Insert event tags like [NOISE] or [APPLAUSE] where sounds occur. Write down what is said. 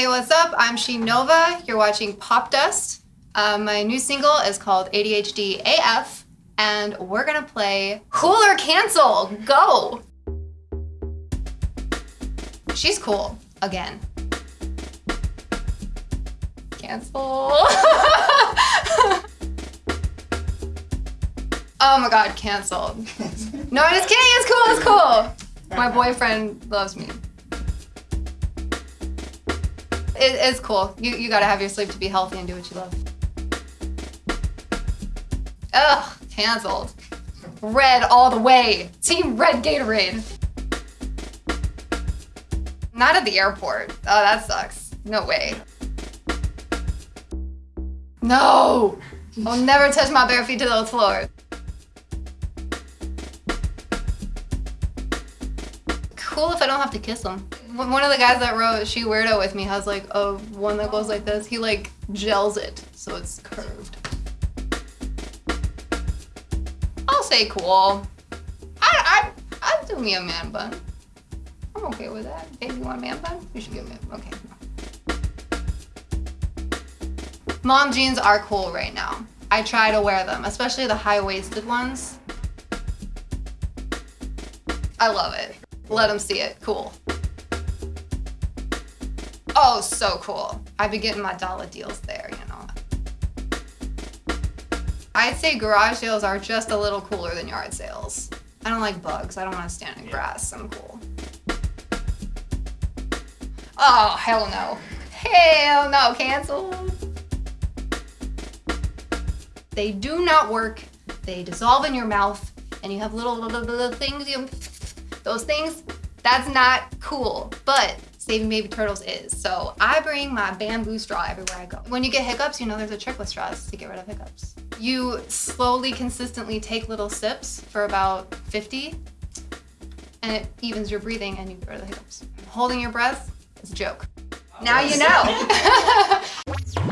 Hey, what's up? I'm Sheen Nova. You're watching Popdust. Uh, my new single is called ADHD AF, and we're gonna play Cool or Cancel. Go! She's cool, again. Cancel. [LAUGHS] oh my god, canceled. [LAUGHS] No, I'm just kidding, it's cool, it's cool. My boyfriend loves me. It, it's cool. You, you gotta have your sleep to be healthy and do what you love. Ugh, canceled. Red all the way. Team Red Gatorade. Not at the airport. Oh, that sucks. No way. No! I'll never touch my bare feet to those floors. Cool if I don't have to kiss them. One of the guys that wrote She Weirdo with me has like a one that goes like this. He like gels it so it's curved. I'll say cool. I, I, I'd do me a man bun. I'm okay with that. Baby, you want a man bun? You should give me a, okay. Mom jeans are cool right now. I try to wear them, especially the high-waisted ones. I love it. Let them see it, cool. Oh, so cool. I've been getting my dollar deals there, you know. I'd say garage sales are just a little cooler than yard sales. I don't like bugs. I don't want to stand in grass. I'm cool. Oh, hell no. Hell no, cancel. They do not work. They dissolve in your mouth and you have little, little, little things, you, those things, that's not cool. But Saving Baby Turtles is. So I bring my bamboo straw everywhere I go. When you get hiccups, you know there's a trick with straws to get rid of hiccups. You slowly, consistently take little sips for about 50 and it evens your breathing and you get rid of the hiccups. Holding your breath is a joke. Now you know. [LAUGHS]